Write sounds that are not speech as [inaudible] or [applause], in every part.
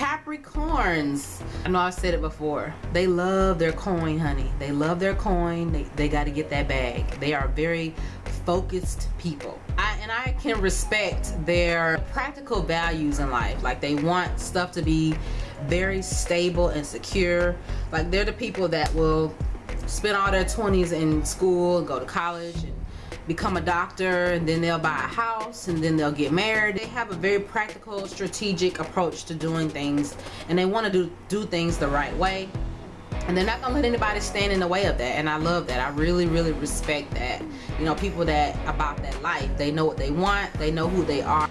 Capricorns. I know I've said it before. They love their coin, honey. They love their coin. They, they got to get that bag. They are very focused people. I, and I can respect their practical values in life. Like they want stuff to be very stable and secure. Like they're the people that will spend all their 20s in school, go to college, and become a doctor and then they'll buy a house and then they'll get married. They have a very practical strategic approach to doing things and they want to do do things the right way. And they're not gonna let anybody stand in the way of that and I love that. I really really respect that. You know people that about that life they know what they want they know who they are.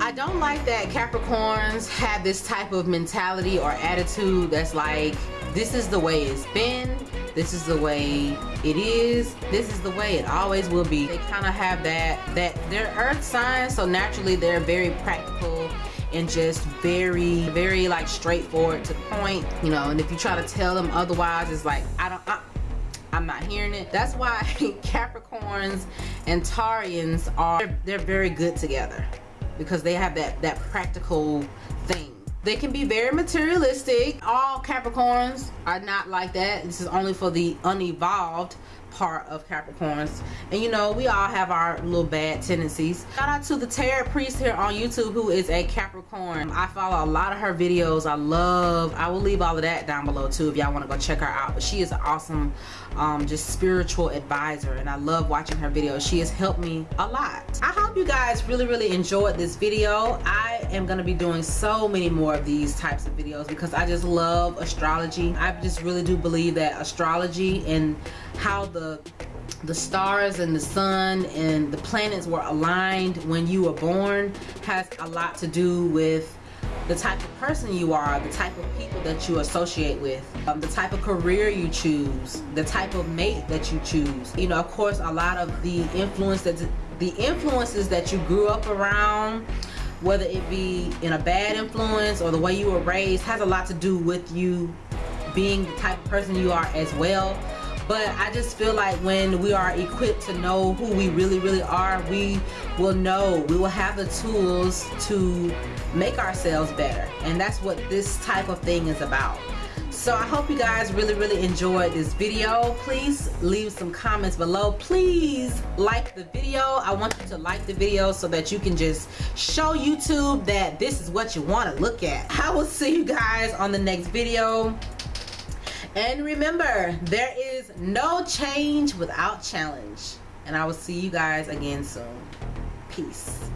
I don't like that Capricorns have this type of mentality or attitude that's like this is the way it's been. This is the way it is. This is the way it always will be. They kind of have that that they're earth signs so naturally they're very practical and just very very like straightforward to the point you know and if you try to tell them otherwise it's like I don't I, I'm not hearing it. That's why [laughs] Capricorns and Taurians are they're, they're very good together because they have that that practical thing they can be very materialistic. All Capricorns are not like that. This is only for the unevolved part of Capricorns. And you know, we all have our little bad tendencies. Shout out to the Tarot Priest here on YouTube who is a Capricorn. I follow a lot of her videos. I love, I will leave all of that down below too if y'all want to go check her out. But she is an awesome, um, just spiritual advisor and I love watching her videos. She has helped me a lot. I hope you guys really, really enjoyed this video. I am going to be doing so many more of these types of videos because I just love astrology. I just really do believe that astrology and how the the stars and the sun and the planets were aligned when you were born has a lot to do with the type of person you are, the type of people that you associate with, um, the type of career you choose, the type of mate that you choose. You know, of course, a lot of the influence that the influences that you grew up around, whether it be in a bad influence or the way you were raised, has a lot to do with you being the type of person you are as well but I just feel like when we are equipped to know who we really really are we will know. We will have the tools to make ourselves better. And that's what this type of thing is about. So I hope you guys really really enjoyed this video. Please leave some comments below. Please like the video. I want you to like the video so that you can just show YouTube that this is what you want to look at. I will see you guys on the next video and remember, there is no change without challenge. And I will see you guys again soon. Peace.